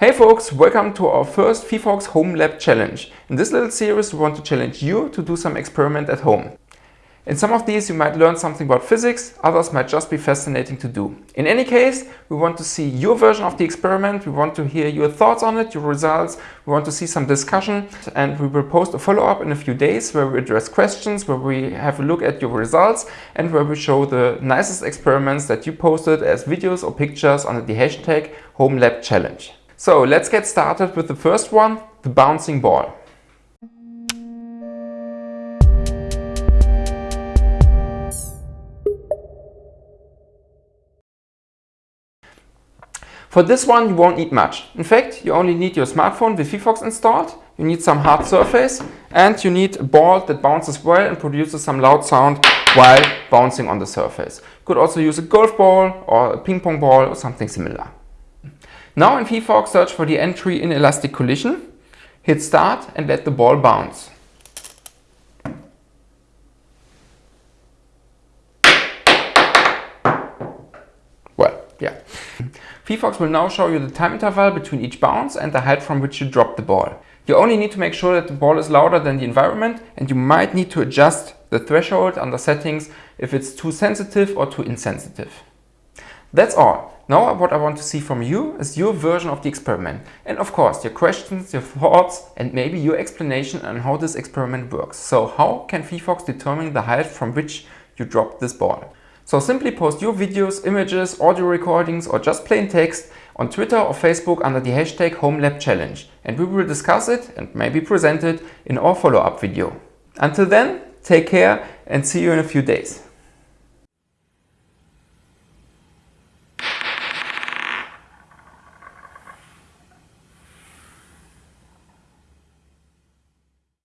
Hey folks, welcome to our first phyphox Home Lab Challenge. In this little series we want to challenge you to do some experiment at home. In some of these you might learn something about physics, others might just be fascinating to do. In any case, we want to see your version of the experiment, we want to hear your thoughts on it, your results, we want to see some discussion and we will post a follow-up in a few days where we address questions, where we have a look at your results and where we show the nicest experiments that you posted as videos or pictures under the hashtag HomeLabChallenge. So let's get started with the first one, the bouncing ball. For this one you won't need much. In fact, you only need your smartphone with phyphox installed, you need some hard surface and you need a ball that bounces well and produces some loud sound while bouncing on the surface. You could also use a golf ball or a ping pong ball or something similar. Now in phyphox, search for the entry inelastic collision, hit start and let the ball bounce. Well, yeah. phyphox will now show you the time interval between each bounce and the height from which you drop the ball. You only need to make sure that the ball is louder than the environment and you might need to adjust the threshold under settings if it's too sensitive or too insensitive. That's all. Now what I want to see from you is your version of the experiment. And of course, your questions, your thoughts, and maybe your explanation on how this experiment works. So how can phyphox determine the height from which you drop this ball? So simply post your videos, images, audio recordings, or just plain text on Twitter or Facebook under the hashtag HomeLabChallenge. And we will discuss it and maybe present it in our follow-up video. Until then, take care and see you in a few days.